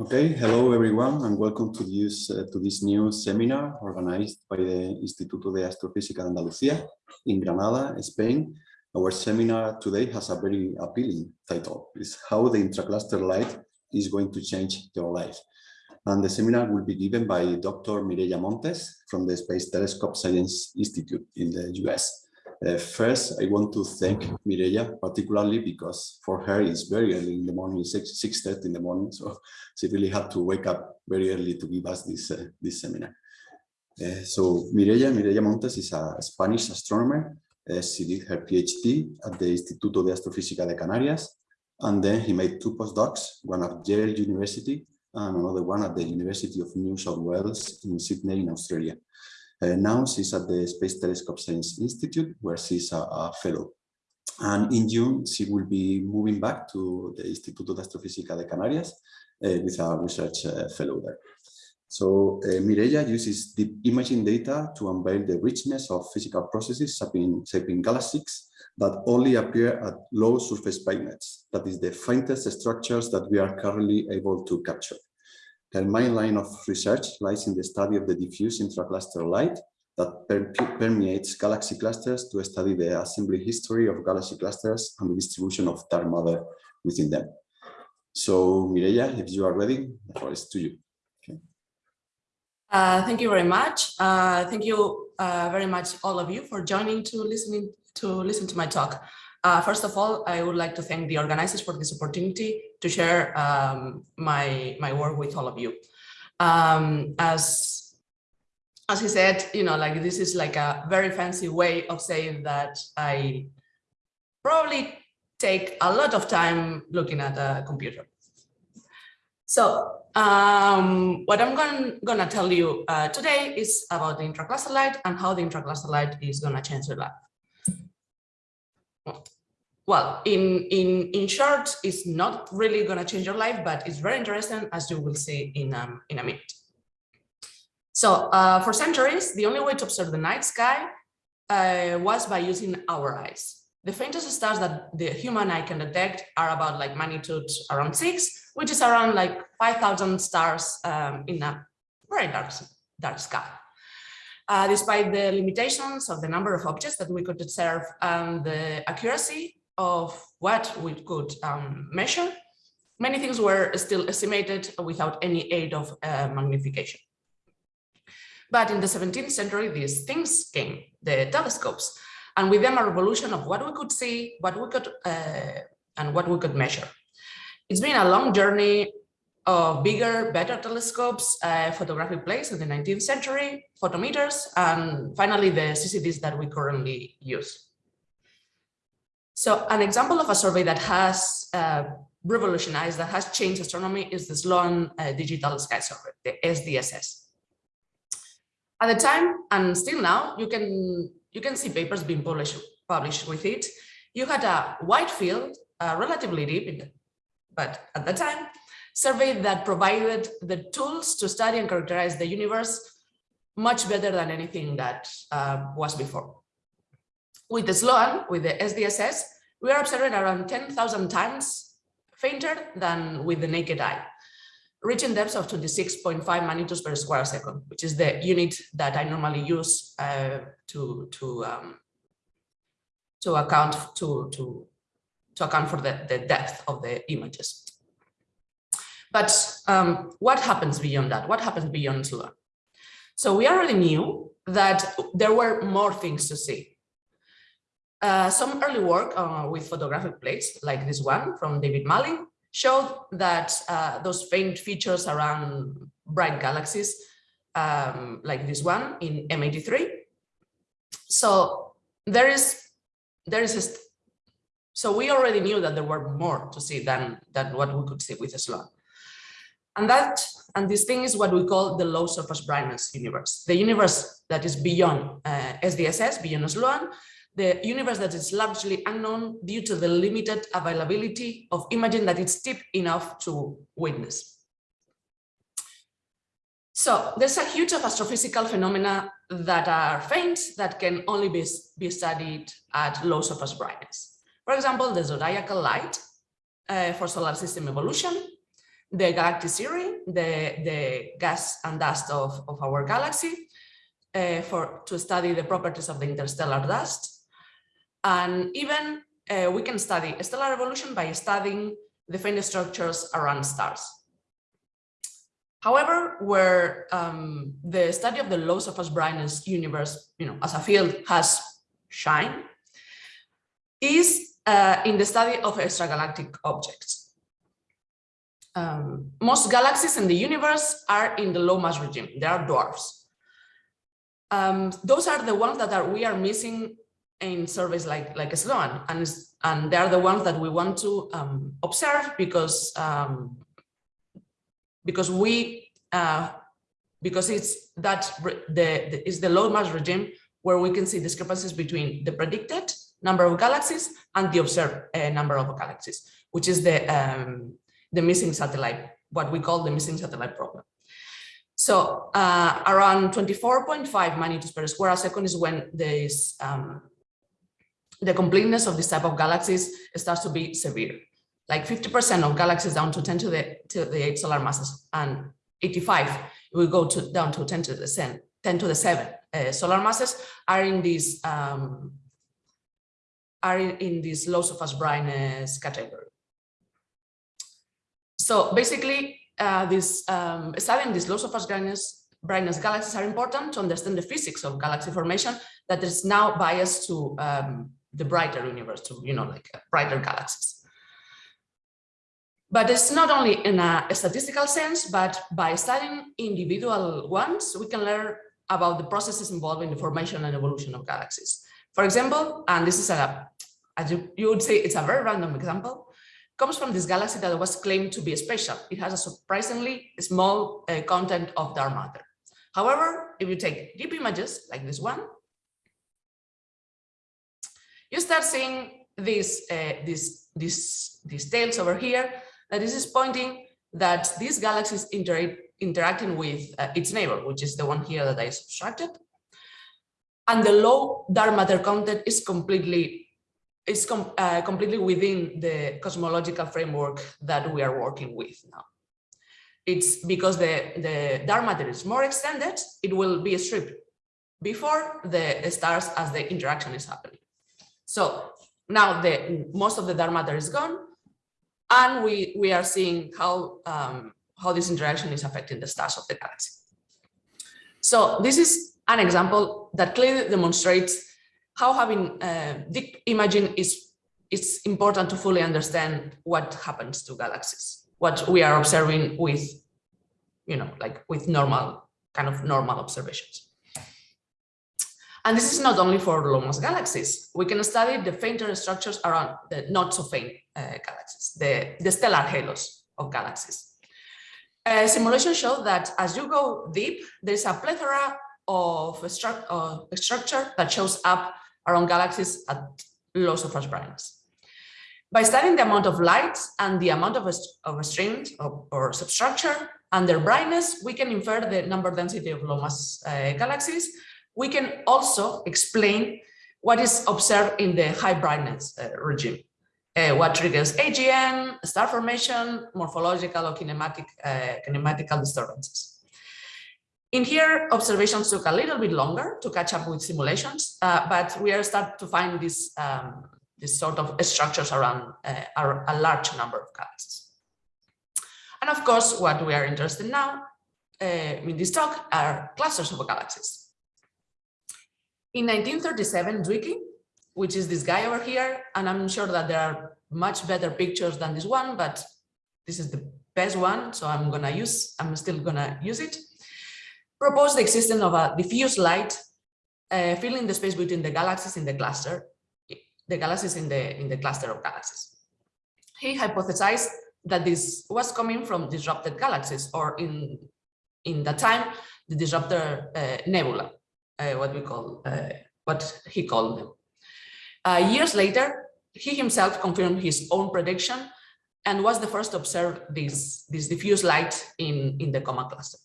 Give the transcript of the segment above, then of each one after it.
Okay, hello everyone and welcome to this, uh, to this new seminar organized by the Instituto de Astrofísica de Andalucía in Granada, Spain. Our seminar today has a very appealing title, is how the intracluster light is going to change your life. And the seminar will be given by Dr. Mireia Montes from the Space Telescope Science Institute in the US. Uh, first, I want to thank Mireia particularly because for her it's very early in the morning, 6, 6.30 in the morning, so she really had to wake up very early to give us this, uh, this seminar. Uh, so Mireia, Mireia Montes is a Spanish astronomer. Uh, she did her PhD at the Instituto de Astrofísica de Canarias, and then he made two postdocs, one at Yale University and another one at the University of New South Wales in Sydney in Australia. Uh, now she's at the Space Telescope Science Institute, where she's a, a, fellow. And in June, she will be moving back to the Instituto de Astrofísica de Canarias uh, with a research uh, fellow there. So uh, Mireia uses deep imaging data to unveil the richness of physical processes shaping, shaping galaxies that only appear at low surface brightness. That is the faintest structures that we are currently able to capture. Her main line of research lies in the study of the diffuse intracluster light that per permeates galaxy clusters to study the assembly history of galaxy clusters and the distribution of dark matter within them. So Mireia, if you are ready, the floor is to you. Okay. Uh, thank you very much. Uh, thank you uh, very much, all of you, for joining to listening to listen to my talk. Uh, first of all, I would like to thank the organizers for this opportunity to share um, my, my work with all of you. Um, as, as he said, you know, like this is like a very fancy way of saying that I probably take a lot of time looking at a computer. So um, what I'm going, gonna tell you uh, today is about the intracluster light and how the intracluster light is gonna change your life well, in, in, in short, it's not really going to change your life, but it's very interesting, as you will see in, um, in a minute. So uh, for centuries, the only way to observe the night sky uh, was by using our eyes. The faintest stars that the human eye can detect are about like magnitude around six, which is around like 5,000 stars um, in a very dark, dark sky. Uh, despite the limitations of the number of objects that we could observe and the accuracy of what we could um, measure, many things were still estimated without any aid of uh, magnification. But in the 17th century, these things came, the telescopes, and with them a revolution of what we could see, what we could, uh, and what we could measure. It's been a long journey of bigger, better telescopes, uh, photographic plates in the 19th century, photometers, and finally the CCDs that we currently use. So an example of a survey that has uh, revolutionized, that has changed astronomy is the Sloan uh, Digital Sky Survey, the SDSS. At the time, and still now, you can you can see papers being published published with it. You had a wide field, uh, relatively deep, but at the time, survey that provided the tools to study and characterize the universe much better than anything that uh, was before. With the SLOAN, with the SDSS, we are observing around 10,000 times fainter than with the naked eye, reaching depths of 26.5 magnitudes per square second, which is the unit that I normally use uh, to to um, to account to to to account for the, the depth of the images. But um, what happens beyond that? What happens beyond SLOAN? So we already knew that there were more things to see. Uh, some early work uh, with photographic plates, like this one from David Malin, showed that uh, those faint features around bright galaxies, um, like this one in M83. So there is, there is, so we already knew that there were more to see than, than what we could see with SLOAN. And that, and this thing is what we call the low surface brightness universe, the universe that is beyond uh, SDSS, beyond SLOAN, the universe that is largely unknown due to the limited availability of imaging that is deep enough to witness. So there's a huge of astrophysical phenomena that are faint that can only be, be studied at low surface brightness. For example, the zodiacal light uh, for solar system evolution, the galactic cirrus, the, the gas and dust of, of our galaxy, uh, for to study the properties of the interstellar dust. And even uh, we can study stellar evolution by studying the faint structures around stars. However, where um, the study of the of first brightness universe, you know, as a field has shine, is uh, in the study of extragalactic objects. Um, most galaxies in the universe are in the low mass regime. They are dwarfs. Um, those are the ones that are we are missing in surveys like like Sloan, and and they are the ones that we want to um, observe because um, because we uh, because it's that the, the is the low mass regime where we can see discrepancies between the predicted number of galaxies and the observed uh, number of galaxies, which is the um, the missing satellite, what we call the missing satellite problem. So uh, around 24.5 magnitudes per square second is when there is um, the completeness of this type of galaxies starts to be severe. Like 50% of galaxies down to 10 to the to the 8 solar masses and 85 we go to down to 10 to the 10, 10 to the 7 uh, solar masses are in these um, are in this low surface brightness category. So basically, uh, this um, studying these low surface brightness, brightness galaxies are important to understand the physics of galaxy formation that is now biased to um, the brighter universe, to you know like uh, brighter galaxies. But it's not only in a statistical sense, but by studying individual ones, we can learn about the processes involved in the formation and evolution of galaxies. For example, and this is a, as you, you would say, it's a very random example, comes from this galaxy that was claimed to be special. It has a surprisingly small uh, content of dark matter. However, if you take deep images like this one, you start seeing these, uh, these, these, these tails over here that this is pointing that this galaxy is inter interacting with uh, its neighbor, which is the one here that I subtracted. And the low dark matter content is completely is com uh, completely within the cosmological framework that we are working with now. It's because the, the dark matter is more extended, it will be stripped before the stars as the interaction is happening. So now the most of the dark matter is gone, and we, we are seeing how, um, how this interaction is affecting the stars of the galaxy. So this is an example that clearly demonstrates how having uh, deep imaging is, is important to fully understand what happens to galaxies, what we are observing with, you know, like with normal, kind of normal observations. And this is not only for low mass galaxies. We can study the fainter structures around the not so faint uh, galaxies, the, the stellar halos of galaxies. Uh, simulations show that as you go deep, there's a plethora of a, a structure that shows up around galaxies at low surface brightness. By studying the amount of light and the amount of, a, of a string or, substructure and their brightness, we can infer the number density of low mass uh, galaxies we can also explain what is observed in the high brightness uh, regime. Uh, what triggers AGN, star formation, morphological or kinematic, uh, kinematical disturbances. In here, observations took a little bit longer to catch up with simulations, uh, but we are starting to find this, um, this sort of structures around uh, a large number of galaxies. And of course, what we are interested in now uh, in this talk are clusters of galaxies. In 1937, Zwicky, which is this guy over here, and I'm sure that there are much better pictures than this one, but this is the best one, so I'm gonna use, I'm still gonna use it, proposed the existence of a diffuse light uh, filling the space between the galaxies in the cluster, the galaxies in the, in the cluster of galaxies. He hypothesized that this was coming from disrupted galaxies, or in, in that time, the disruptor uh, nebula what we call, uh, what he called them. Uh, years later, he himself confirmed his own prediction and was the first to observe this, this diffuse light in, in the Coma cluster.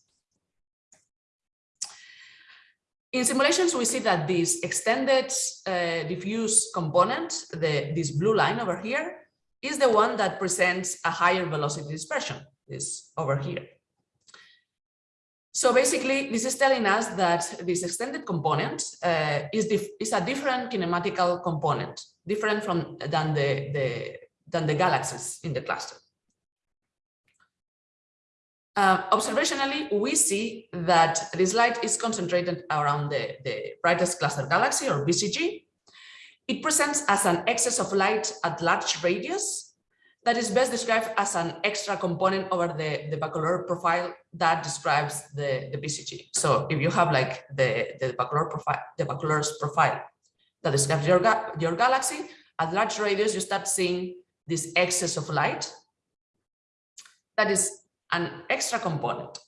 In simulations, we see that this extended uh, diffuse component, the, this blue line over here, is the one that presents a higher velocity dispersion. this over here. So basically, this is telling us that this extended component uh, is, is a different kinematical component, different from than the, the than the galaxies in the cluster. Uh, observationally, we see that this light is concentrated around the, the brightest cluster galaxy or BCG. It presents as an excess of light at large radius that is best described as an extra component over the, the de Vaucouleurs profile that describes the, the BCG. So if you have like the, the de Vaucouleurs profile, the de Vaucouleurs profile that describes your, your galaxy, at large radius, you start seeing this excess of light that is an extra component.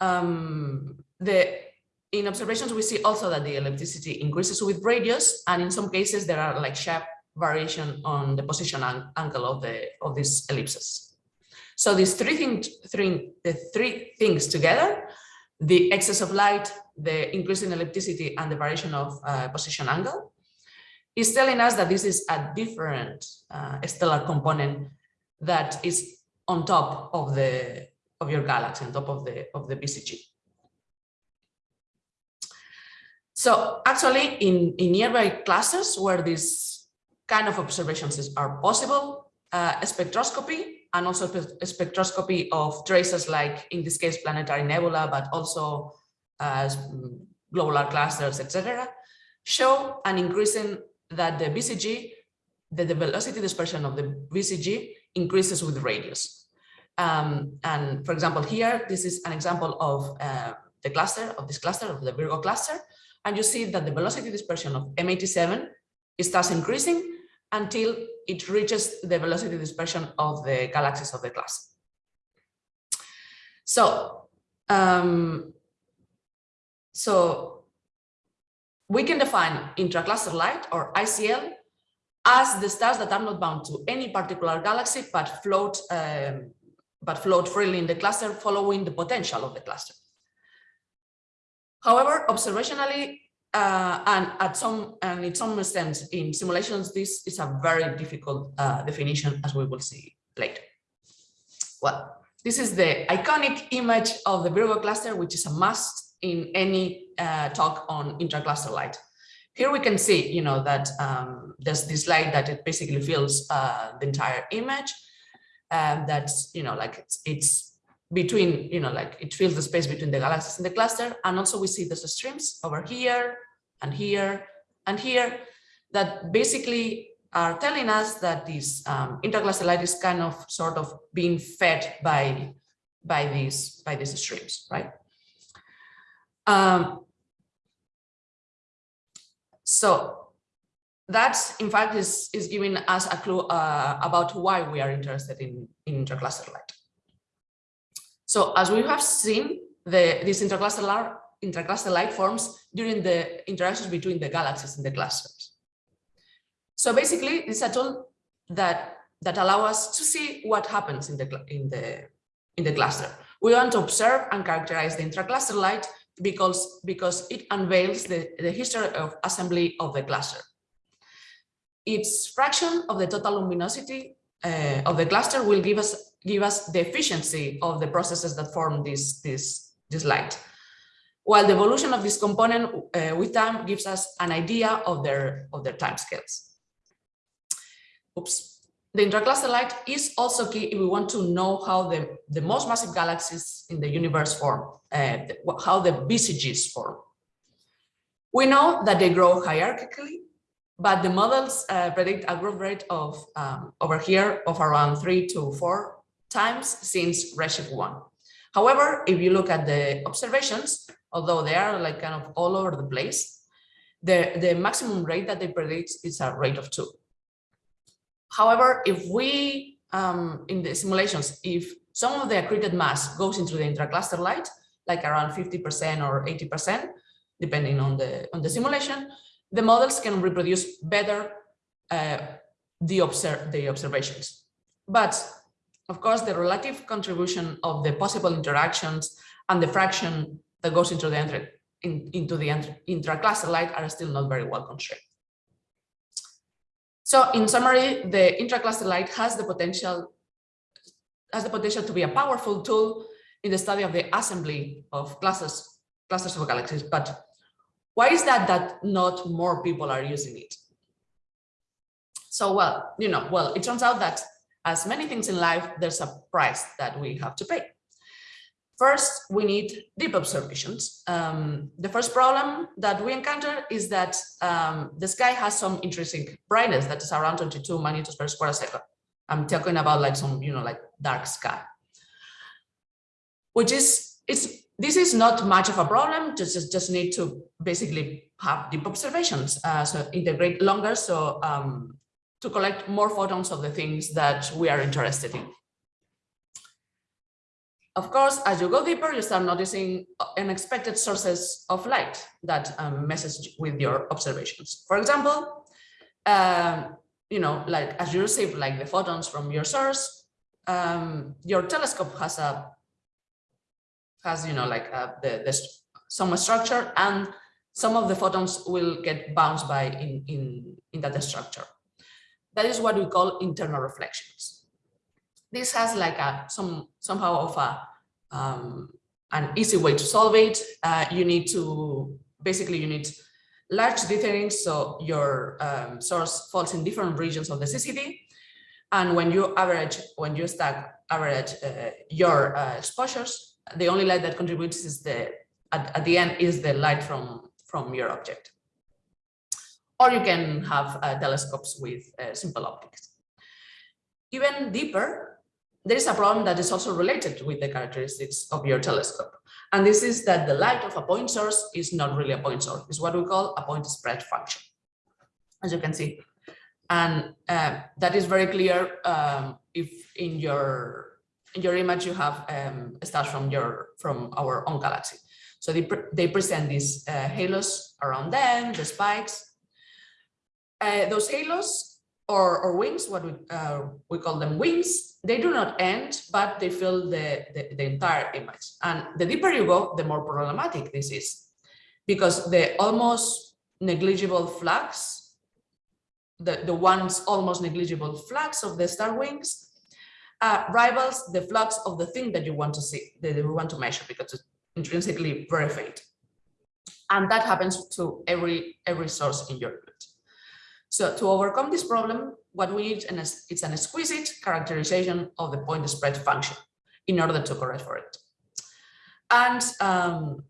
Um, the in observations, we see also that the ellipticity increases with radius, and in some cases there are like sharp variation on the position angle of the of these ellipses. So these three things, three the three things together, the excess of light, the increase in ellipticity, and the variation of uh, position angle, is telling us that this is a different uh, stellar component that is on top of the of your galaxy, on top of the of the BCG. So actually, in, in nearby clusters where these kind of observations are possible, uh, spectroscopy and also spectroscopy of traces like, in this case, planetary nebula, but also uh, globular clusters, etc., show an increase in that the BCG, the, the velocity dispersion of the BCG increases with radius. Um, and for example, here, this is an example of uh, the cluster, of this cluster, of the Virgo cluster. And you see that the velocity dispersion of M87 starts increasing until it reaches the velocity dispersion of the galaxies of the class. So, um, so we can define intracluster light or ICL as the stars that are not bound to any particular galaxy but float um, but float freely in the cluster following the potential of the cluster. However, observationally, uh, and at some and in some extent in simulations, this is a very difficult uh, definition, as we will see later. Well, this is the iconic image of the Virgo cluster, which is a must in any uh, talk on intracluster light. Here we can see, you know, that um, there's this light that it basically fills uh, the entire image um, that's, you know, like it's, it's between, you know, like it fills the space between the galaxies in the cluster. And also we see those streams over here and here and here that basically are telling us that this um, light is kind of sort of being fed by by these by these streams, right? Um, so that in fact is, is giving us a clue uh, about why we are interested in, in intercluster light. So as we have seen, the, this intercluster, light, intercluster light forms during the interactions between the galaxies in the clusters. So basically, it's a tool that, that allow us to see what happens in the, in, the, in the cluster. We want to observe and characterize the intracluster light because, because it unveils the, the history of assembly of the cluster its fraction of the total luminosity uh, of the cluster will give us give us the efficiency of the processes that form this this this light. While the evolution of this component uh, with time gives us an idea of their of their time scales oops. The intracluster light is also key if we want to know how the the most massive galaxies in the universe form uh, how the bcgs form. We know that they grow hierarchically but the models uh, predict a growth rate of um, over here of around three to four times since Redshift 1. However, if you look at the observations, although they are like kind of all over the place, the, the maximum rate that they predict is a rate of two. However, if we, um, in the simulations, if some of the accreted mass goes into the intracluster light, like around 50% or 80%, depending on the, on the simulation, the models can reproduce better uh, the, observe, the observations. But of course, the relative contribution of the possible interactions and the fraction that goes into the in, into the intracluster light are still not very well constrained. So in summary, the intracluster light has the potential has the potential to be a powerful tool in the study of the assembly of clusters, clusters of galaxies. But why is that that not more people are using it? So, well, you know, well, it turns out that as many things in life, there's a price that we have to pay. First, we need deep observations. Um, the first problem that we encounter is that um, the sky has some interesting brightness that is around 22 magnitudes per square second. I'm talking about like some, you know, like dark sky, which is, it's, this is not much of a problem, just, just, need to basically have deep observations, uh, so integrate longer, so um, to collect more photons of the things that we are interested in. Of course, as you go deeper, you start noticing unexpected sources of light that um, messes with your observations. For example, um, you know, like as you receive like the photons from your source, um, your telescope has a has you know like a, the, the some structure and some of the photons will get bounced by in in in that structure. That is what we call internal reflections this has like a some somehow of a um, an easy way to solve it. Uh, you need to basically you need large dithering so your um, source falls in different regions of the CCD. And when you average, when you stack average uh, your uh, exposures, the only light that contributes is the at, at, the end is the light from from your object. Or you can have uh, telescopes with uh, simple optics. Even deeper, there is a problem that is also related with the characteristics of your telescope. And this is that the light of a point source is not really a point source. It's what we call a point spread function, as you can see. And uh, that is very clear um, if in your in your image you have um, stars from your from our own galaxy. So they, pre they present these uh, halos around them, the spikes. Uh, those halos or, or wings, what we, uh, we call them wings, they do not end, but they fill the, the, the, entire image. And the deeper you go, the more problematic this is, because the almost negligible flux, the, the one's almost negligible flux of the star wings uh, rivals the flux of the thing that you want to see, that you want to measure, because it's intrinsically very faint. And that happens to every, every source in your image. So to overcome this problem, what we need is an exquisite characterization of the point spread function in order to correct for it. And um,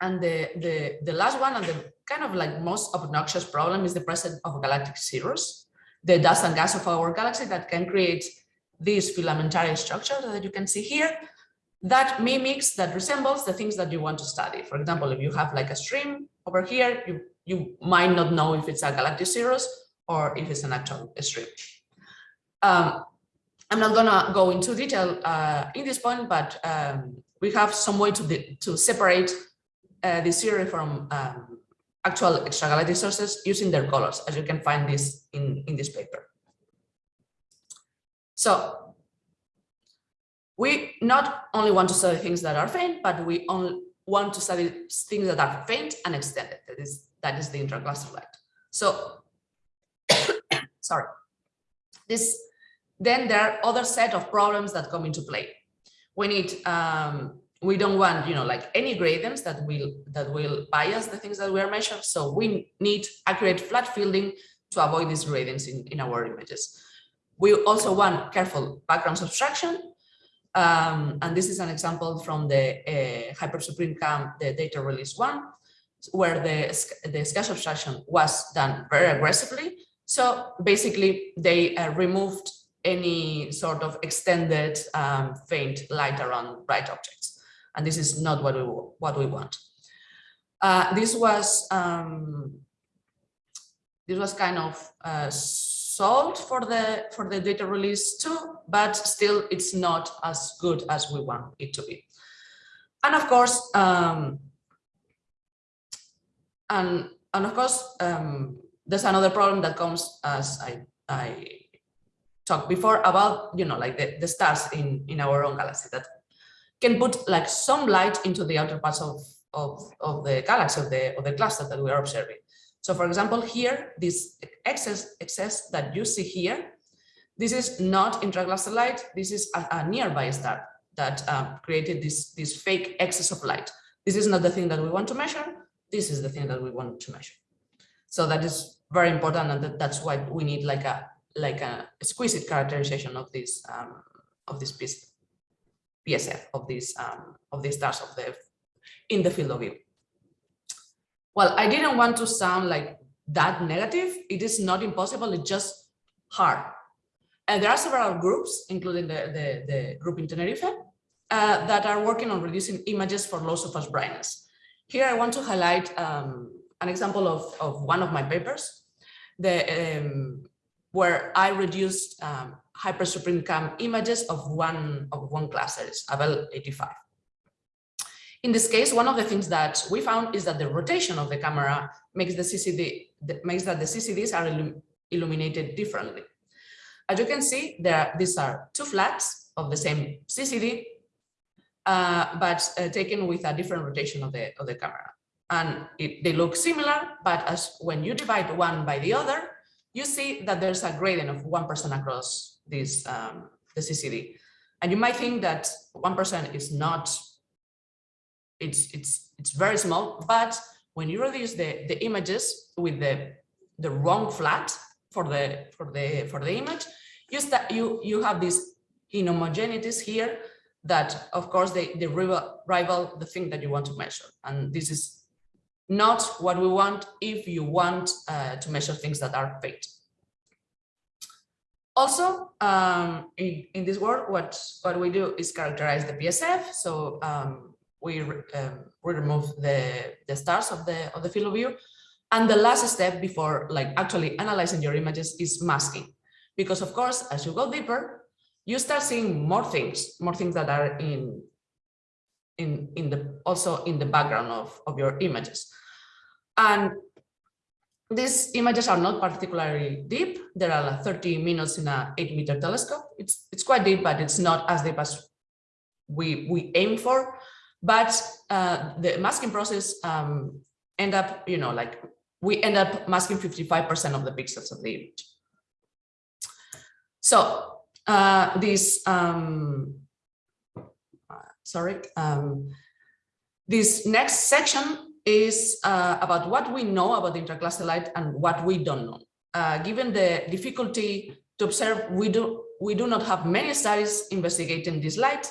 and the, the, the last one and the kind of like most obnoxious problem is the presence of galactic cirrus, the dust and gas of our galaxy that can create this filamentary structure that you can see here that mimics, that resembles the things that you want to study. For example, if you have like a stream over here, you you might not know if it's a galactic cirrus or if it's an actual stream. Um, I'm not gonna go into detail uh, in this point, but um, we have some way to, to separate uh, the cirrus from um, actual extragalactic sources using their colors, as you can find this in, in this paper. So we not only want to study things that are faint, but we only want to study things that are faint and extended. That is that is the light. So, sorry, this, then there are other set of problems that come into play. We need, um, we don't want, you know, like any gradients that will, that will bias the things that we are measuring. So we need accurate flat fielding to avoid these gradients in, in our images. We also want careful background subtraction. Um, and this is an example from the uh, Hyper Suprime-Cam, the data release one where the, the sky subtraction was done very aggressively. So basically they uh, removed any sort of extended um, faint light around bright objects. And this is not what we, what we want. Uh, this was um, this was kind of uh, solved for the for the data release too, but still it's not as good as we want it to be. And of course, um, and, and of course, um, there's another problem that comes as I, I talked before about, you know, like the, the stars in, in our own galaxy that can put like some light into the outer parts of, of, of the galaxy, of the, of the cluster that we are observing. So for example, here, this excess, excess that you see here, This is not intracluster light. This is a, a nearby star that um, created this, this fake excess of light. This is not the thing that we want to measure. This is the thing that we want to measure. So that is very important, and that, that's why we need like a like a exquisite characterization of this um, of this piece PSF of these um, of these stars of the in the field of view. Well, I didn't want to sound like that negative. It is not impossible. It's just hard. And there are several groups, including the, the, the group in Tenerife, uh, that are working on reducing images for low surface brightness. Here I want to highlight um, an example of, of one of my papers, the, um, where I reduced um, Hyper Suprime-Cam images of one of one cluster, Abell 85. In this case, one of the things that we found is that the rotation of the camera makes the CCD makes that the CCDs are illum illuminated differently. As you can see, there these are two flats of the same CCD, uh, but uh, taken with a different rotation of the of the camera, and it, they look similar. But as when you divide one by the other, you see that there's a gradient of one percent across this um, the CCD, and you might think that one percent is not. It's it's it's very small, but when you reduce the the images with the the wrong flat, for the for the for the image, you start you you have these inhomogeneities here that of course they, they rival, rival the thing that you want to measure. And this is not what we want if you want uh, to measure things that are fake. Also, um, in, in this work, what, what we do is characterize the PSF. So um, we, um, we remove the, the stars of the, of the field of view and the last step before like actually analyzing your images is masking. Because of course, as you go deeper, you start seeing more things, more things that are in in in the also in the background of, of your images. And these images are not particularly deep. There are like 30 minutes in a eight meter telescope. It's it's quite deep, but it's not as deep as we we aim for. But uh, the masking process um, end up, you know, like we end up masking 55% of the pixels of the image. So uh, this, um, sorry, um, this next section is uh, about what we know about intracluster light and what we don't know. Uh, given the difficulty to observe, we do, we do not have many studies investigating this light,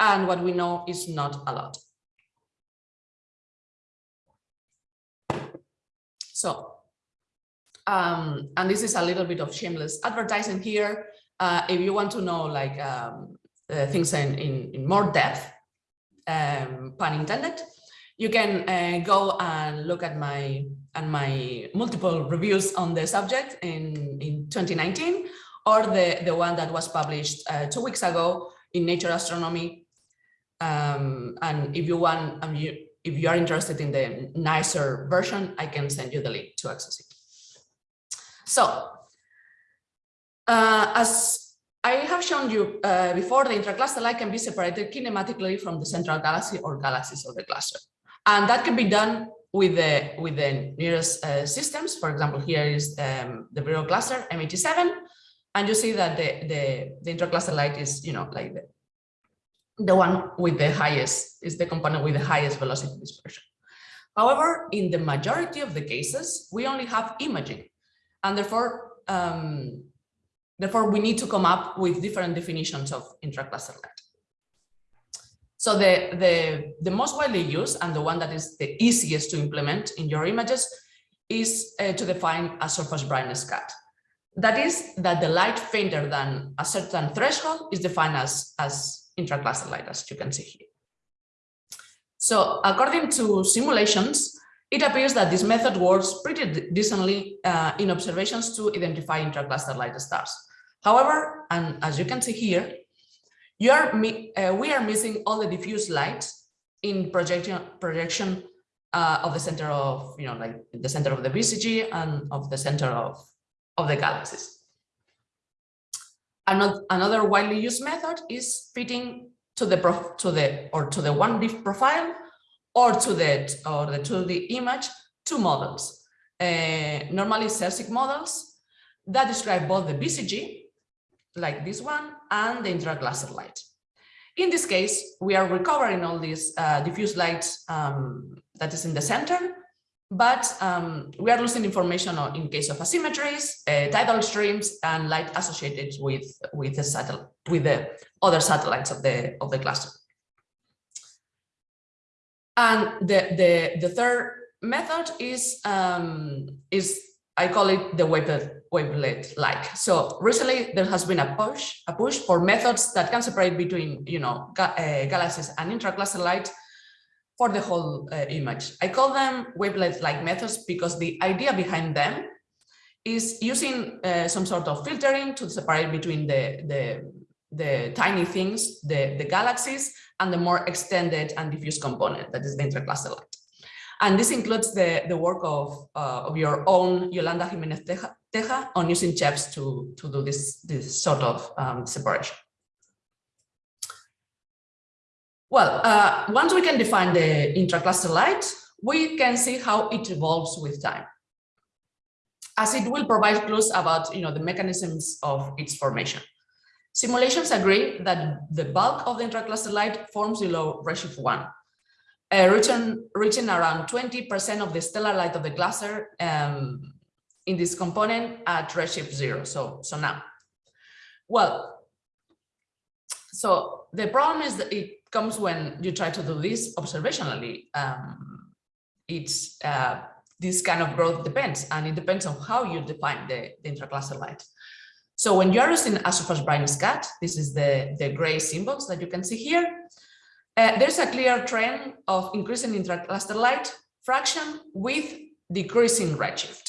and what we know is not a lot. So, um, and this is a little bit of shameless advertising here. Uh, if you want to know like um, uh, things in, in, in, more depth, um, pun intended, you can uh, go and look at my and my multiple reviews on the subject in, in 2019 or the, the one that was published uh, two weeks ago in Nature Astronomy. Um, and if you want, um, you, if you are interested in the nicer version, I can send you the link to access it. So, uh, as I have shown you uh, before, the intracluster light can be separated kinematically from the central galaxy or galaxies of the cluster. And that can be done with the with the nearest uh, systems. For example, here is um, the Virgo cluster M87, and you see that the the, the intracluster light is you know like the the one with the highest is the component with the highest velocity dispersion. However, in the majority of the cases, we only have imaging, and therefore, um, therefore we need to come up with different definitions of intracluster light. So the, the, the most widely used and the one that is the easiest to implement in your images is uh, to define a surface brightness cut. That is that the light fainter than a certain threshold is defined as, as intracluster light, as you can see here. So according to simulations, it appears that this method works pretty decently uh, in observations to identify intracluster light stars. However, and as you can see here, you are, uh, we are missing all the diffuse light in projection, projection uh, of the center of, you know, like the center of the BCG and of the center of, of the galaxies. Another widely used method is fitting to the to the or to the one diff profile or to the or the to the image two models. Uh, normally Sérsic models that describe both the BCG like this one, and the intracluster light. In this case, we are recovering all this uh, diffuse light um, that is in the center, but um, we are losing information in case of asymmetries, uh, tidal streams, and light associated with with the satellite with the other satellites of the of the cluster. And the the the third method is um, is I call it the wavelet, wavelet like. So recently there has been a push, a push for methods that can separate between, you know, ga uh, galaxies and intracluster light for the whole uh, image. I call them wavelet-like methods because the idea behind them is using uh, some sort of filtering to separate between the, the, the tiny things, the, the galaxies, and the more extended and diffuse component that is the intracluster light. And this includes the, the work of, uh, of your own Yolanda Jimenez Teja, on using CHEFs to, to do this, this sort of um, separation. Well, uh, once we can define the intracluster light, we can see how it evolves with time. As it will provide clues about you know, the mechanisms of its formation. Simulations agree that the bulk of the intracluster light forms below redshift 1, uh, reaching, reaching around 20% of the stellar light of the cluster um, in this component at redshift 0, so, so now. Well, so the problem is that it comes when you try to do this observationally. Um, it's uh, this kind of growth depends, and it depends on how you define the, the intracluster light. So when you're using a surface brightness cut, this is the, the gray symbols that you can see here. Uh, there's a clear trend of increasing intracluster light fraction with decreasing redshift.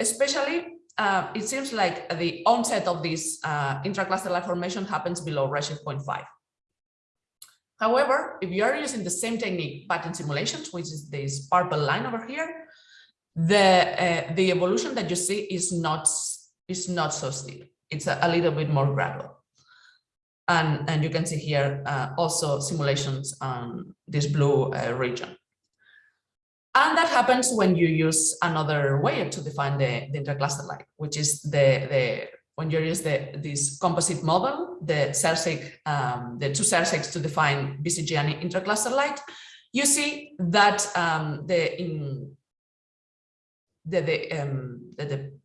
Especially, uh, it seems like the onset of this uh, intracluster light formation happens below redshift 0.5. However, if you are using the same technique but in simulations, which is this purple line over here, the uh, the evolution that you see is not is not so steep. It's a, a little bit more gradual. And, and you can see here uh, also simulations on this blue uh, region. And that happens when you use another way to define the, the intercluster light, which is the, the when you use the this composite model, the Sérsic, um, the two Sérsics to define BCG and intercluster light, you see that um, the in the the, um, the, the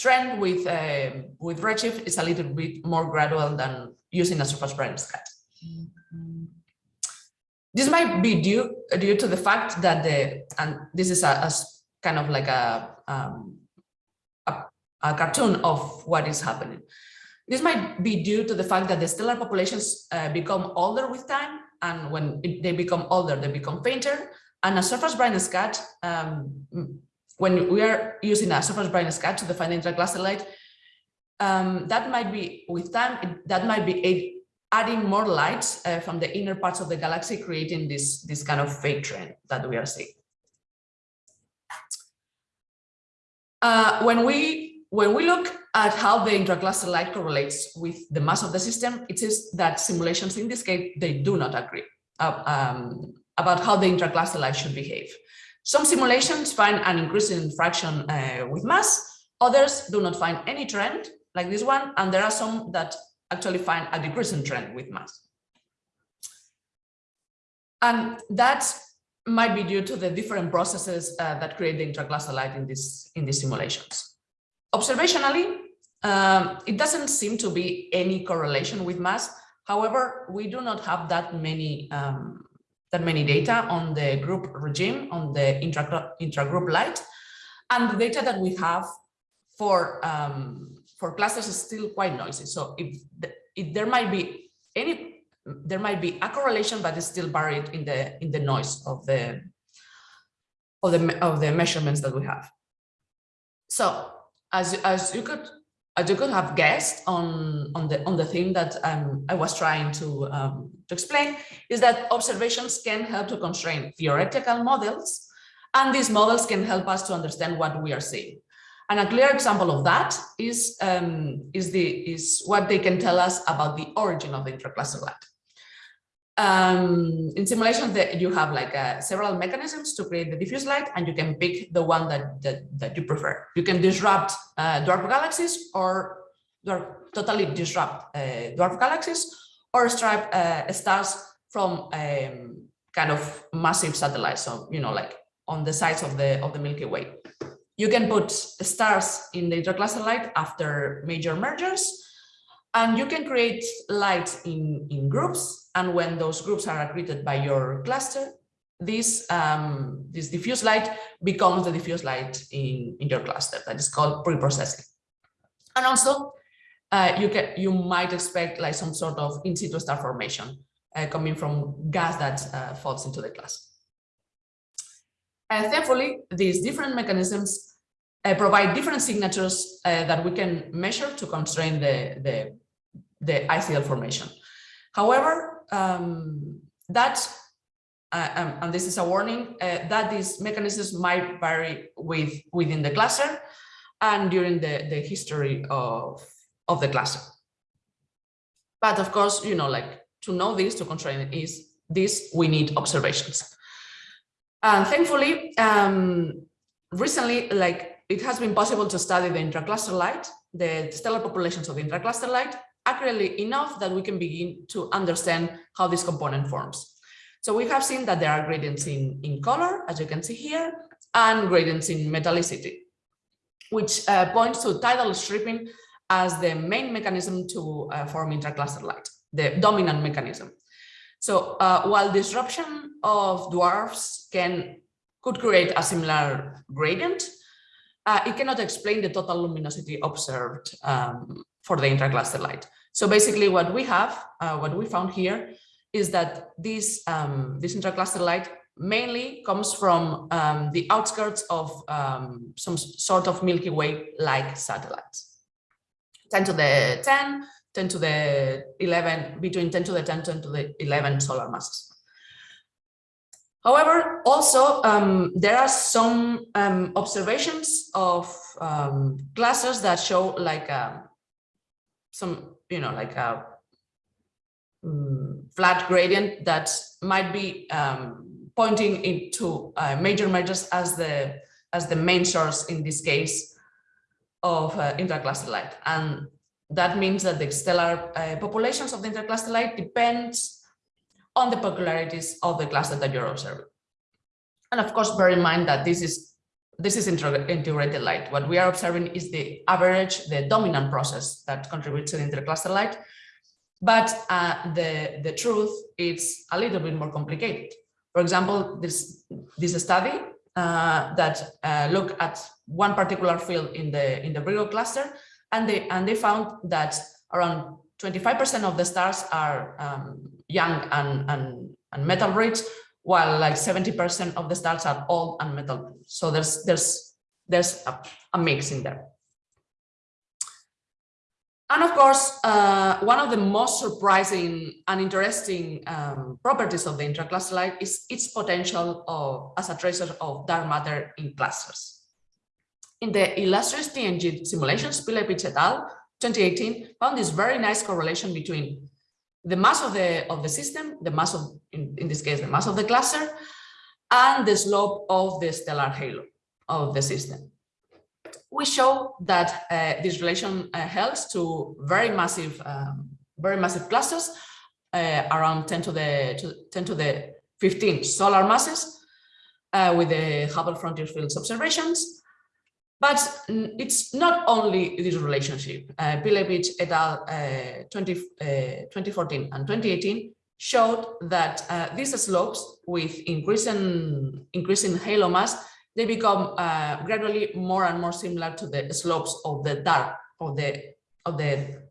trend with uh, with Redshift is a little bit more gradual than using a surface brightness cut. This might be due due to the fact that the and this is a, a kind of like a um, a cartoon of what is happening. This might be due to the fact that the stellar populations uh, become older with time, and when it, they become older, they become fainter. And a surface brightness cut, um, when we are using a surface brightness cut to define light, um, that might be with time, that might be adding more light uh, from the inner parts of the galaxy, creating this, this kind of fake trend that we are seeing. Uh, when we when we look at how the intracluster light correlates with the mass of the system, it is that simulations in this case, they do not agree uh, um, about how the intracluster light should behave. Some simulations find an increasing fraction uh, with mass, others do not find any trend like this one, and there are some that actually find a decreasing trend with mass. And that might be due to the different processes uh, that create the light in, this, in these simulations. Observationally, um, it doesn't seem to be any correlation with mass. However, we do not have that many um, that many data on the group regime, on the intra intragroup light, and the data that we have for um, for clusters is still quite noisy. So if, the, if there might be any, there might be a correlation, but it's still buried in the in the noise of the of the of the measurements that we have. So as as you could as you could have guessed on on the on the thing that um, I was trying to um, to explain is that observations can help to constrain theoretical models, and these models can help us to understand what we are seeing. And a clear example of that is um, is the is what they can tell us about the origin of the intracluster light. Um, in simulations that you have like uh, several mechanisms to create the diffuse light and you can pick the one that, that, that you prefer. You can disrupt uh, dwarf galaxies or dwarf, totally disrupt uh, dwarf galaxies or stripe uh, stars from um, kind of massive satellites. So, you know, like on the sides of the, of the Milky Way. You can put stars in the intercluster light after major mergers, and you can create light in, in groups. And when those groups are accreted by your cluster, this, um, this diffuse light becomes the diffuse light in, in your cluster. That is called pre-processing. And also, uh, you can you might expect like some sort of in situ star formation uh, coming from gas that uh, falls into the cluster. And thankfully, these different mechanisms uh, provide different signatures uh, that we can measure to constrain the, the, the ICL formation. However, um, that, uh, um, and this is a warning, uh, that these mechanisms might vary with within the cluster and during the, the history of, of the cluster. But of course, you know, like to know this, to constrain it is this, we need observations. And thankfully, um, recently, like it has been possible to study the intracluster light, the stellar populations of the intracluster light, accurately enough that we can begin to understand how this component forms. So we have seen that there are gradients in, in color, as you can see here, and gradients in metallicity, which uh, points to tidal stripping as the main mechanism to uh, form intracluster light, the dominant mechanism. So uh, while disruption of dwarfs can could create a similar gradient, uh, it cannot explain the total luminosity observed um, for the intracluster light. So basically what we have, uh, what we found here is that this, um, this intracluster light mainly comes from um, the outskirts of um, some sort of Milky Way-like satellites. 10 to the 10, 10 to the 11, between 10 to the 10, 10 to the 11 solar masses. However, also um, there are some um, observations of um, clusters that show like a, um, some, you know, like a um, flat gradient that might be um, pointing into uh, major mergers as the as the main source in this case of uh, intercluster light. And that means that the stellar uh, populations of the intercluster light depends on the peculiarities of the cluster that you're observing. And of course, bear in mind that this is this is integrated light. What we are observing is the average, the dominant process that contributes to the intercluster light. But uh, the, the truth is a little bit more complicated. For example, this, this study uh, that uh, look at one particular field in the in the Virgo cluster and they and they found that around 25% of the stars are um, young and, and, and metal rich, while like 70% of the stars are old and metal. So there's there's there's a, a mix in there. And of course, uh, one of the most surprising and interesting um, properties of the intracluster light is its potential of, as a tracer of dark matter in clusters. In the Illustris TNG simulations, Pillepich et al. 2018 found this very nice correlation between the mass of the of the system, the mass of in, in this case the mass of the cluster, and the slope of the stellar halo of the system. We show that uh, this relation uh, holds to very massive, um, very massive clusters, uh, around 10 to the to 10 to the 15 solar masses, uh, with the Hubble frontier fields observations, but it's not only this relationship. Uh, et al. Uh, 20, uh, 2014 and 2018 showed that uh, these slopes with increasing, increasing halo mass, they become uh, gradually more and more similar to the slopes of the dark, of the, of the,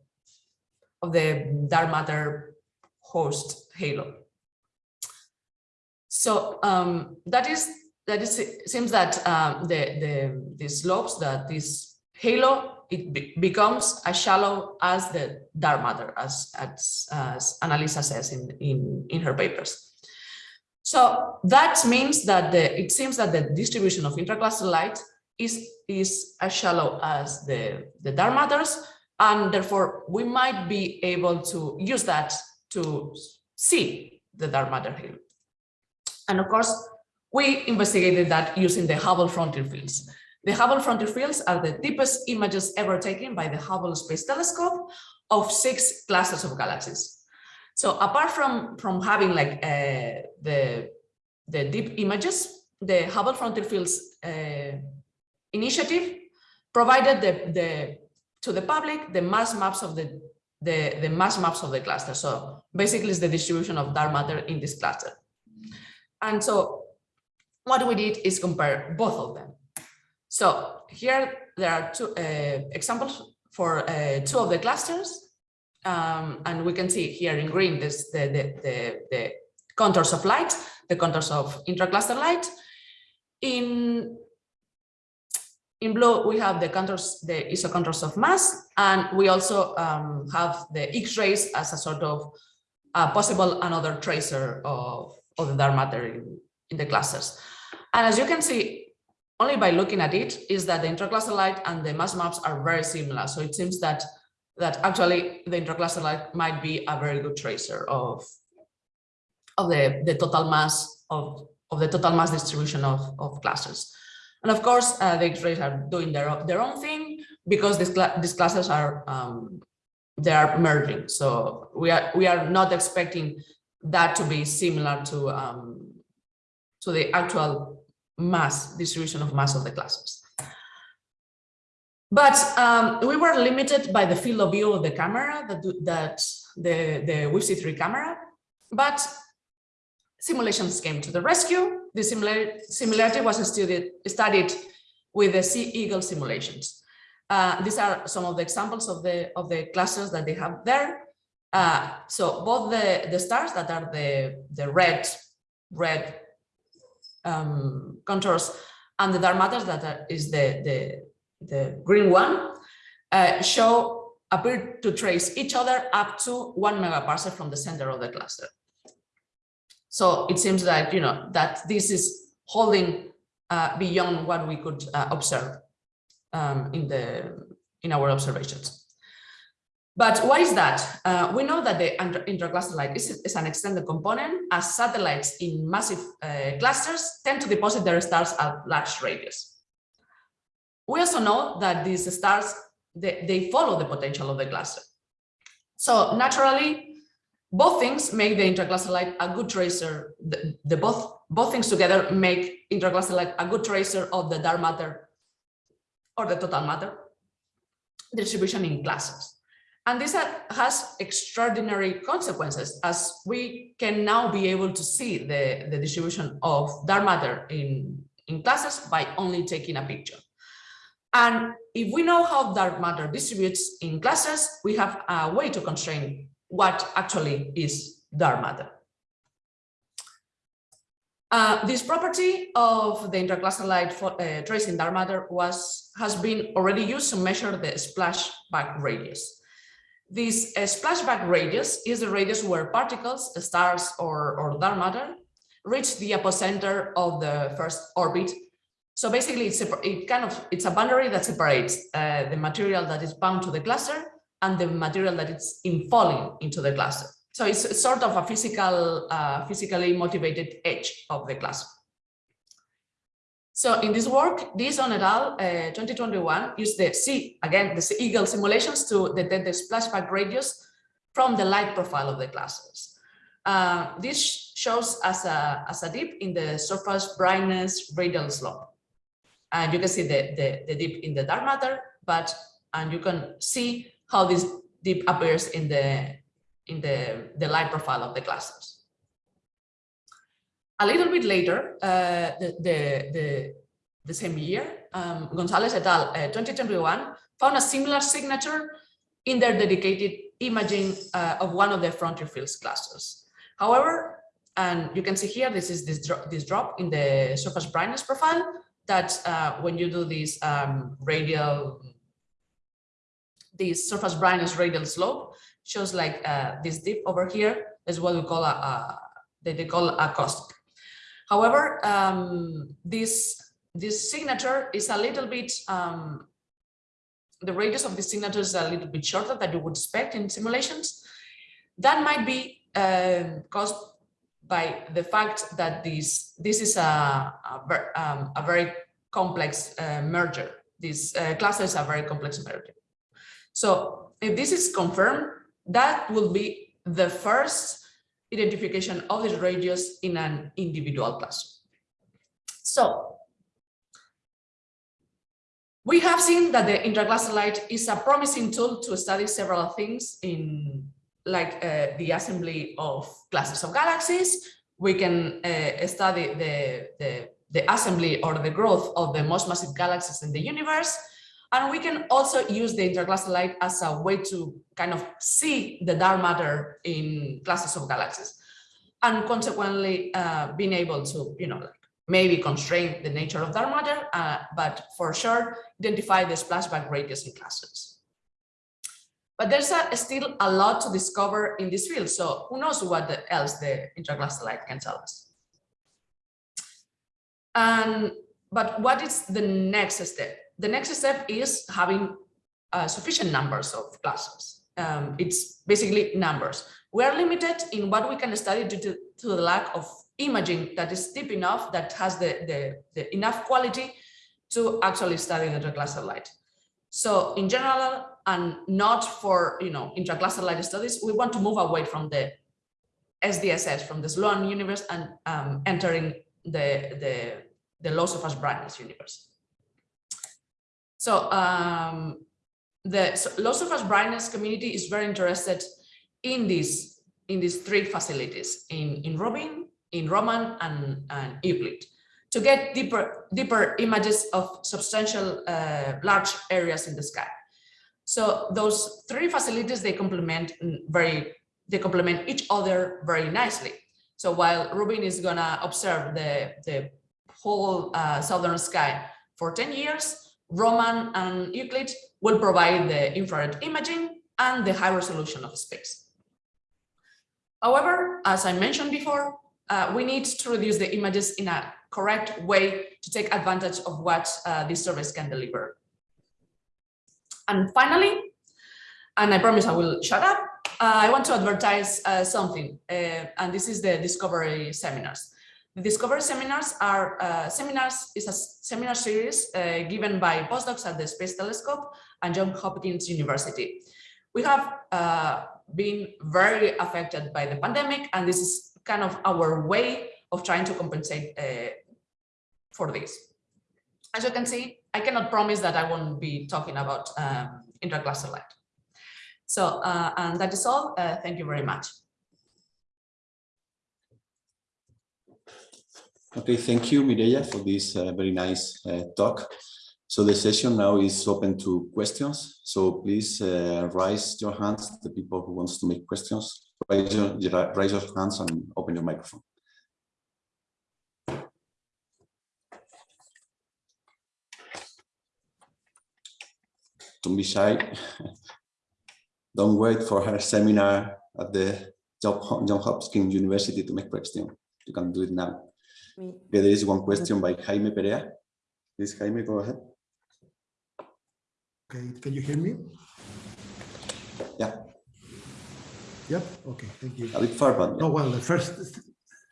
of the dark matter host halo. So um, that is that it seems that um, the, the, the slopes that this halo, it be becomes as shallow as the dark matter, as, as, as Annalisa says in, in, in her papers. So that means that the, it seems that the distribution of intracluster light is, is as shallow as the, the dark matters, and therefore we might be able to use that to see the dark matter halo. And of course, we investigated that using the Hubble frontier fields. The Hubble frontier fields are the deepest images ever taken by the Hubble Space Telescope of six clusters of galaxies. So apart from, from having like uh, the, the deep images, the Hubble Frontier Fields uh, initiative provided the, the, to the public the mass maps of the, the, the mass maps of the cluster. So basically it's the distribution of dark matter in this cluster. And so what we did is compare both of them. So here there are two uh, examples for uh, two of the clusters. Um, and we can see here in green this the, the, the, the contours of light, the contours of intracluster light. In in blue, we have the contours, the isocontours of mass, and we also um, have the X-rays as a sort of uh, possible another tracer of, of the dark matter in, in the clusters. And as you can see, only by looking at it, is that the intracluster light and the mass maps are very similar. So it seems that that actually the intracluster light might be a very good tracer of of the, the total mass of, of the total mass distribution of, of clusters. And of course, uh, the X-rays are doing their, their own thing because these, cl these clusters are um, they are merging. So we are we are not expecting that to be similar to um, to the actual mass distribution of mass of the clusters. But um, we were limited by the field of view of the camera that, that the, the WFC3 camera, but simulations came to the rescue. The similar, similarity was studied, studied with the C-EAGLE simulations. Uh, these are some of the examples of the of the clusters that they have there. Uh, so both the the stars that are the the red red um, contours and the dark matters that are, is the the the green one uh, show appear to trace each other up to one megaparsec from the center of the cluster. So it seems that, you know, that this is holding uh, beyond what we could uh, observe um, in the in our observations. But why is that? Uh, we know that the intracluster light is, is, an extended component as satellites in massive uh, clusters tend to deposit their stars at large radius. We also know that these stars, they, they follow the potential of the cluster. So naturally, both things make the intracluster light a good tracer. The, the, both both things together make intracluster light a good tracer of the dark matter or the total matter distribution in clusters. And this has extraordinary consequences as we can now be able to see the, the distribution of dark matter in, in clusters by only taking a picture. And if we know how dark matter distributes in clusters, we have a way to constrain what actually is dark matter. Uh, this property of the intracluster light for, uh, tracing dark matter was has been already used to measure the splashback radius. This uh, splashback radius is the radius where particles, stars or, or dark matter, reach the epicenter of the first orbit. So basically, it's a, it kind of it's a boundary that separates uh, the material that is bound to the cluster and the material that is it's infalling into the cluster. So it's sort of a physical, uh, physically motivated edge of the cluster. So in this work, Deason et al. Uh, 2021 used the C, again, the Eagle simulations to detect the splashback radius from the light profile of the clusters. Uh, this shows as a, as a dip in the surface brightness radial slope. And you can see the, the, the dip in the dark matter, but and you can see how this dip appears in the in the, the light profile of the clusters. A little bit later, uh, the, the, the, the, same year, um, Gonzalez et al. Uh, 2021 found a similar signature in their dedicated imaging uh, of one of the frontier fields clusters. However, and you can see here, this is this, dro this drop in the surface brightness profile that uh, when you do this um, radial this surface brightness radial slope shows like uh, this dip over here is what we call a, a they, they call a cost. However, um, this this signature is a little bit um, the radius of the signature is a little bit shorter than you would expect in simulations. That might be uh, caused by the fact that this this is a a, um, a very complex uh, merger. These uh, clusters are very complex merger. So if this is confirmed, that will be the first identification of this radius in an individual cluster. So we have seen that the intercluster light is a promising tool to study several things in like uh, the assembly of clusters of galaxies. We can uh, study the, the, the assembly or the growth of the most massive galaxies in the universe. And we can also use the intercluster light as a way to kind of see the dark matter in clusters of galaxies and consequently uh, being able to, you know, like maybe constrain the nature of dark matter, uh, but for sure identify the splashback radius in clusters. But there's a, still a lot to discover in this field. So who knows what else the intercluster light can tell us. And, but what is the next step? The next step is having uh, sufficient numbers of clusters. Um, it's basically numbers. We are limited in what we can study due to, to the lack of imaging that is deep enough that has the, the, the enough quality to actually study the intercluster light. So in general, and not for you know intercluster light studies, we want to move away from the SDSS, from the Sloan universe, and um, entering the, the, the low surface brightness universe. So um, the so brightness community is very interested in these in these three facilities in in Rubin, in Roman, and, and Euclid to get deeper, deeper images of substantial uh, large areas in the sky. So those three facilities, they complement very, they complement each other very nicely. So while Rubin is gonna observe the, the whole uh, southern sky for 10 years, Roman and Euclid will provide the infrared imaging and the high resolution of space. However, as I mentioned before, uh, we need to reduce the images in a correct way to take advantage of what uh, this service can deliver. And finally, and I promise I will shut up, uh, I want to advertise uh, something, uh, and this is the Discovery Seminars. The Discovery Seminars are uh, seminars is a seminar series given by postdocs at the Space Telescope and Johns Hopkins University. We have been very affected by the pandemic, and this is kind of our way of trying to compensate uh, for this. As you can see, I cannot promise that I won't be talking about um, intercluster light. So, uh, and that is all. Uh, thank you very much. Okay, thank you, Mireia, for this uh, very nice uh, talk. So the session now is open to questions. So please uh, raise your hands, the people who wants to make questions, raise your, raise your hands and open your microphone. Don't be shy. Don't wait for her seminar at the John Hopkins University to make question. You can do it now. Okay, there is one question by Jaime Perea. Please, Jaime, go ahead. Okay, can you hear me? Yeah. Yep. Okay. Thank you. A bit far, but yeah. no. Well, the first.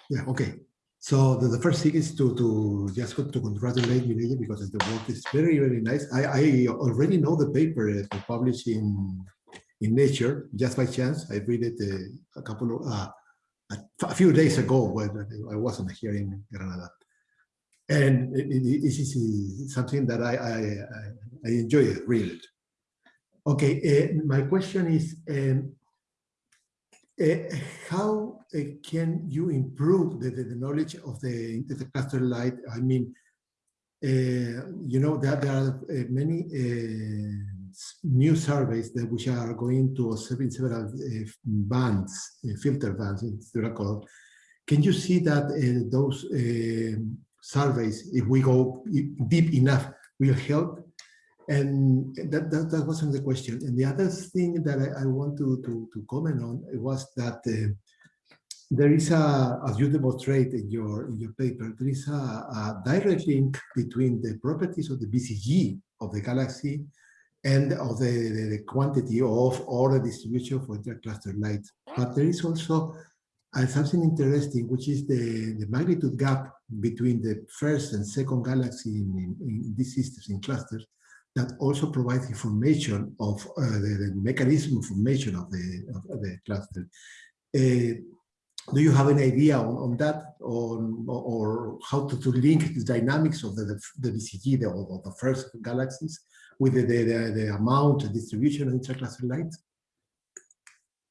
Yeah. Okay. So the, the first thing is to to just to congratulate Mireia because the work is very very nice. I I already know the paper uh, published in in Nature just by chance. I read it uh, a couple of uh, a, few days ago when I wasn't here in Granada, and it, it, it is something that I I, I enjoy reading. Okay, uh, my question is. Um, uh, how uh, can you improve the, the, the, knowledge of the intercluster light? I mean, uh, you know that there are uh, many uh, new surveys that which are going to observe in several uh, bands, filter bands, they're called. Can you see that those surveys, if we go deep enough, will help and that, that, that wasn't the question. And the other thing that I, I want to, to, to comment on was that uh, there is a, as you demonstrate in your, in your paper, there is a, a direct link between the properties of the BCG of the galaxy and of the, the, the quantity of or the distribution for intercluster light. But there is also and something interesting, which is the, the magnitude gap between the first and second galaxy in, in, in these systems, in clusters, that also provides information of uh, the, the, mechanism of formation of the, of the cluster. Uh, do you have an idea on, on that or, or how to, to link the dynamics of the, the, the BCG, the, of the first galaxies with the, the, the, amount distribution of intercluster light?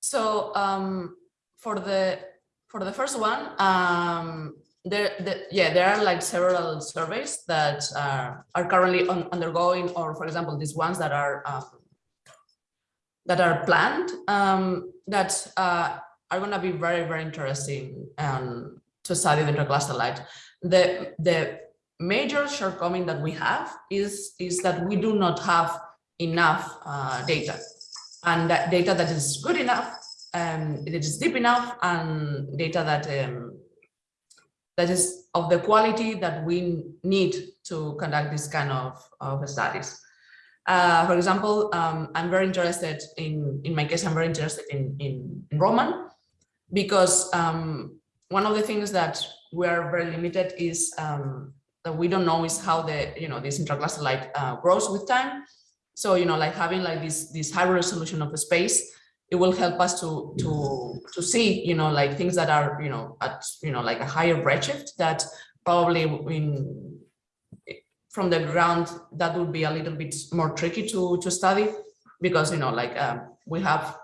So um, for the for the first one, um, there, the, yeah, there are like several surveys that uh, are currently on, undergoing, or for example, these ones that are um, that are planned um, that uh, are going to be very very interesting um, to study the light. The the major shortcoming that we have is is that we do not have enough uh, data and that data that is good enough um, it is deep enough and data that um, that is of the quality that we need to conduct this kind of, of studies. Uh, for example, um, I'm very interested in, in my case, I'm very interested in, in, in Roman because um, one of the things that we are very limited is um, that we don't know is how the, you know, this intracluster light uh, grows with time. So, you know, like having like this, this high resolution of the space it will help us to to to see you know like things that are you know at you know like a higher redshift that probably in from the ground that would be a little bit more tricky to to study because you know like um, we have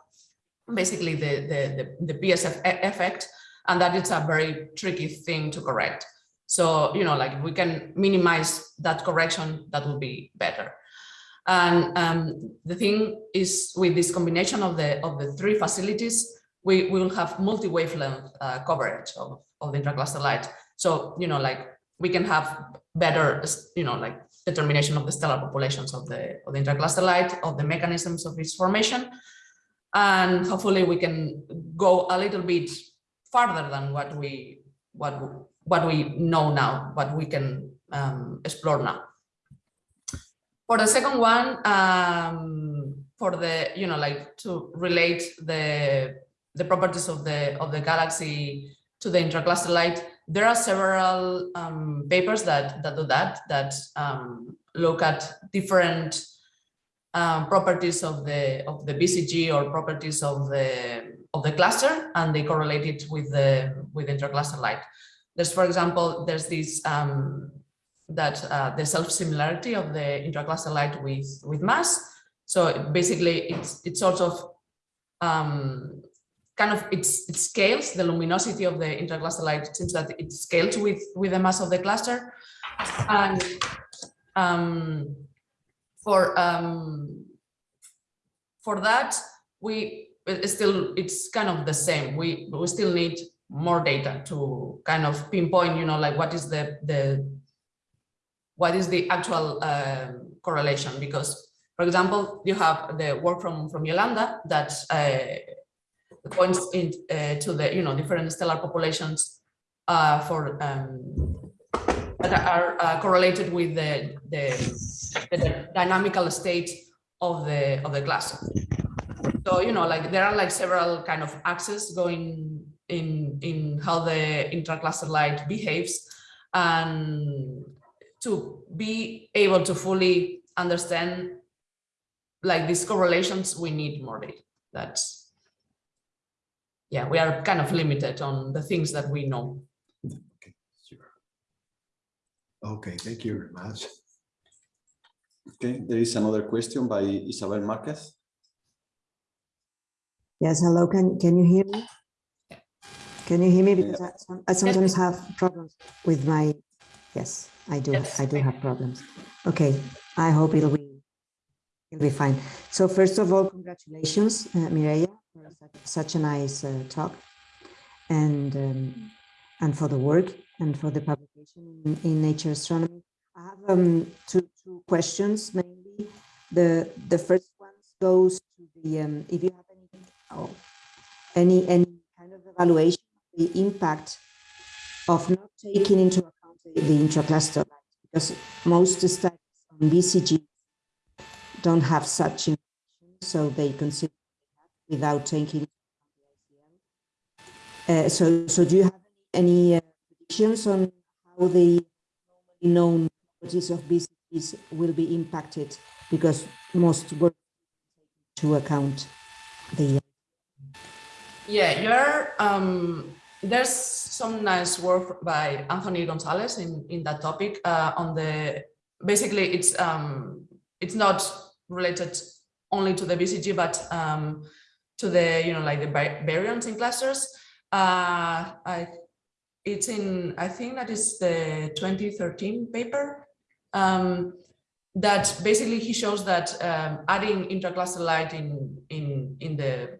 basically the, the the the PSF effect and that it's a very tricky thing to correct so you know like we can minimize that correction that will be better and um, the thing is with this combination of the of the three facilities, we, we will have multi-wavelength uh, coverage of, of the intracluster light. So, you know, like we can have better, you know, like determination of the stellar populations of the, of the intracluster light, of the mechanisms of its formation. And hopefully we can go a little bit farther than what we what what we know now, what we can um, explore now. For the second one, um, for the, you know, like to relate the, the properties of the, of the galaxy to the intracluster light, there are several um, papers that, that do that, that um, look at different um, properties of the of the BCG or properties of the of the cluster, and they correlate it with the with intracluster light. There's, for example, there's this um, that uh, the self-similarity of the intracluster light with, with mass. So basically it's, it's sort of um, kind of it's, it scales the luminosity of the intracluster light. It seems that it scales with, with the mass of the cluster. And um, for, um, for that, we it's still it's kind of the same. We, we still need more data to kind of pinpoint, you know, like what is the, the what is the actual uh, correlation? Because, for example, you have the work from, from Yolanda that uh, points in, uh, to the, you know, different stellar populations uh, for um, that are uh, correlated with the, the, the dynamical state of the of the cluster. So you know, like there are like several kind of axes going in in how the intracluster light behaves, and to be able to fully understand like these correlations, we need more data. That's, yeah, we are kind of limited on the things that we know. Okay, sure. Okay, thank you very much. Okay, there is another question by Isabel Marquez. Yes, hello, can, can you hear me? Can you hear me? Because I, I sometimes have problems with my, yes. I do. Yes, I do have problems. Okay. I hope it'll be it'll be fine. So first of all, congratulations, uh, Mireia, for such, such a nice uh, talk, and um, and for the work and for the publication in, in Nature Astronomy. I have um, two two questions mainly. The the first one goes to the um, if you have any oh, any any kind of evaluation the impact of not taking into account the intracluster because most studies on BCG don't have such information, so they consider without taking Uh, so, so do you have any uh, predictions on how the known properties of BCGs will be impacted? Because most work to account the Yeah, you're, um, there's some nice work by Anthony Gonzalez in, in that topic uh, on the, basically it's, um, it's not related only to the BCG, but um, to the, you know, like the baryons in clusters. Uh, I, it's in, I think that is the 2013 paper. Um, that basically he shows that um, adding intercluster light in, in, in the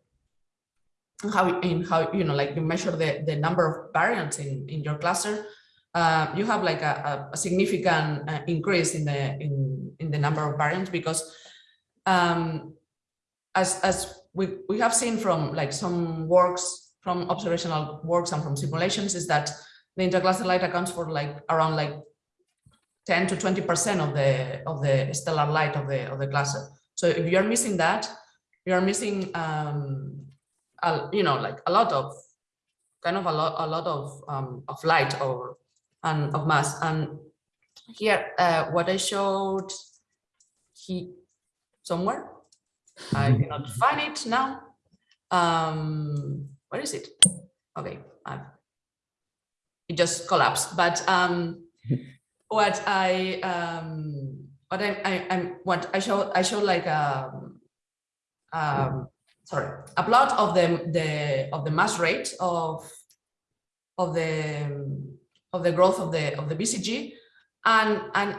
how in how you know like you measure the the number of baryons in in your cluster uh, you have like a, a significant uh, increase in the in in the number of baryons because um as as we we have seen from like some works from observational works and from simulations is that the intercluster light accounts for like around like 10 to 20 percent of the of the stellar light of the of the cluster. So if you're missing that you are missing um a, you know, like a lot of kind of a lot, a lot of um, of light or and of mass. And here, uh, what I showed he somewhere, I cannot find it now. Um, where is it? Okay, I've, it just collapsed. But um, what I um, what I, I I'm what I showed I showed like um, um sorry, a plot of the, the of the mass rate of of the of the growth of the of the BCG, and and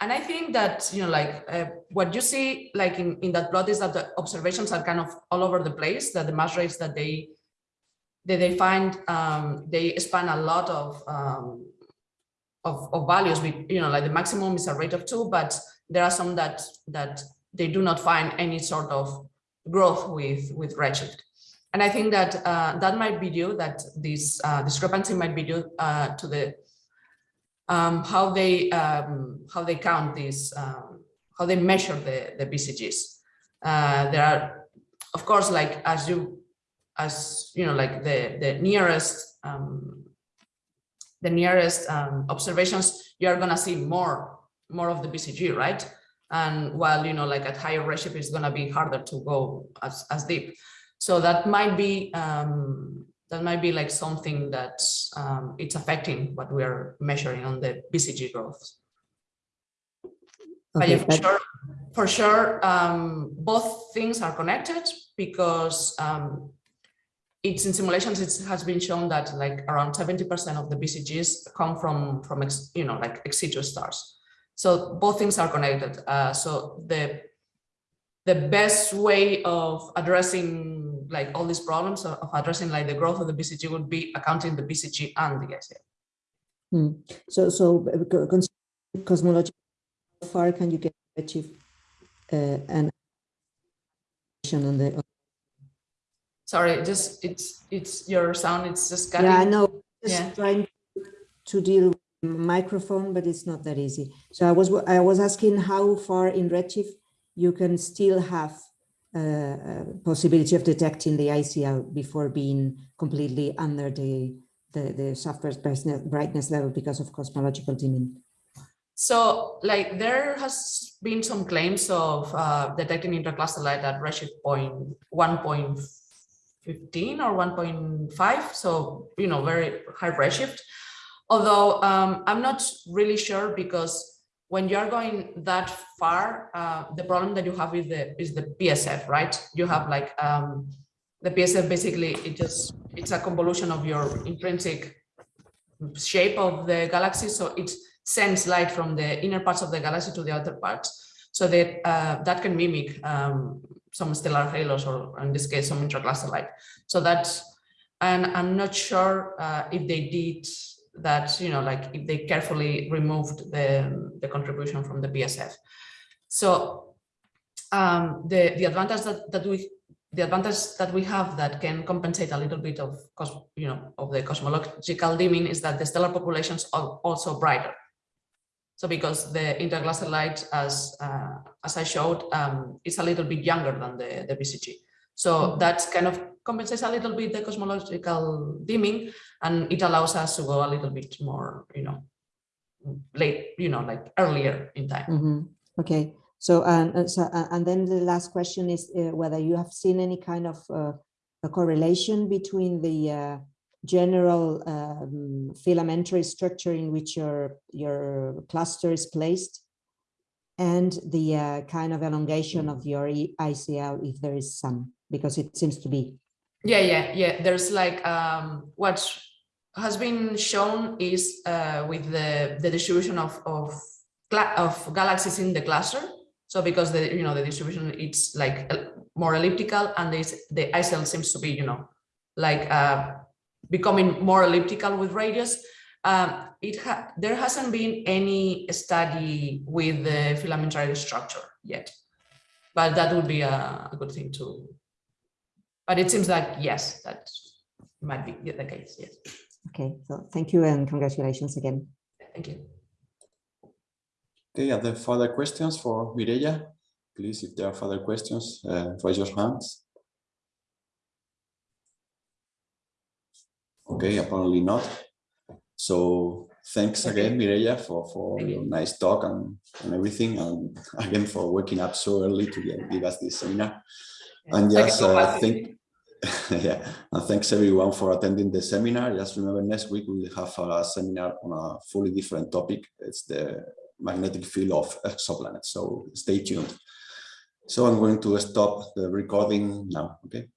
and I think that you know like uh, what you see like in in that plot is that the observations are kind of all over the place. That the mass rates that they that they find um, they span a lot of um, of, of values. We you know like the maximum is a rate of two, but there are some that that they do not find any sort of growth with, with Redshift. And I think that uh, that might be due, that this uh, discrepancy might be due uh, to the um, how they um, how they count these, um, how they measure the, the BCGs. Uh, there are, of course, like as you, as you know, like the, the nearest um, the nearest um, observations, you are gonna see more, more of the BCG, right? And while, you know, like at higher redshift, it's going to be harder to go as, as deep. So that might be, um, that might be like something that um, it's affecting what we are measuring on the BCG growth. but for sure, for sure, um, both things are connected because um, it's in simulations, it has been shown that like around 70% of the BCGs come from, from ex, you know, like ex situ stars. So both things are connected. Uh, so the the best way of addressing like all these problems of addressing like the growth of the BCG would be accounting the BCG and the ICL. Hmm. So, so uh, cosmology, how far can you get achieve uh, an on the? Sorry, just it's it's your sound. It's just cutting. Yeah, I know. Just yeah. trying to deal microphone, but it's not that easy. So I was I was asking how far in Redshift you can still have a, a possibility of detecting the ICL before being completely under the the, the surface brightness, level because of cosmological dimming. So like there has been some claims of uh, detecting intercluster light at redshift point 1.15 or 1.5. So, you know, very high redshift. Although um, I'm not really sure because when you're going that far, uh, the problem that you have is the is the PSF, right? You have like um, the PSF basically it just it's a convolution of your intrinsic shape of the galaxy, so it sends light from the inner parts of the galaxy to the outer parts, so that uh, that can mimic um, some stellar halos or in this case some intracluster light. So that's and I'm not sure uh, if they did that, you know, like if they carefully removed the, the contribution from the PSF. So um, the, the advantage that, that we the advantage that we have that can compensate a little bit of cos you know of the cosmological dimming is that the stellar populations are also brighter. So because the intercluster light, as uh, as I showed, um, is a little bit younger than the the BCG. So mm -hmm. that kind of compensates a little bit the cosmological dimming and it allows us to go a little bit more, you know, late, you know, like earlier in time. Mhm. Okay, so, and, and so, uh, and then the last question is uh, whether you have seen any kind of uh, a correlation between the uh, general um, filamentary structure in which your, your cluster is placed and the uh, kind of elongation of your ICL, if there is some, because it seems to be. Yeah, yeah, yeah. There's like um, what has been shown is uh, with the the distribution of of of galaxies in the cluster. So because the you know the distribution it's like more elliptical, and this the ICL seems to be you know like uh, becoming more elliptical with radius. Um, it ha there hasn't been any study with the filamentary structure yet, but that would be a, a good thing to but it seems like, yes, that might be the case, yes. Okay, so thank you and congratulations again. Thank you. Okay, are there further questions for Mireia? Please, if there are further questions, uh, raise your hands. Okay, apparently not. So thanks Okay. again, Mireia, for, for Thank your you. nice talk and, and everything. And again, for waking up so early to give- give us this seminar. And a just uh, think, yeah, and thanks everyone for attending the seminar. Just remember next week we will have a seminar on a fully different topic. It's the magnetic field of exoplanets. So stay tuned. So I'm going to stop the recording now. Okay.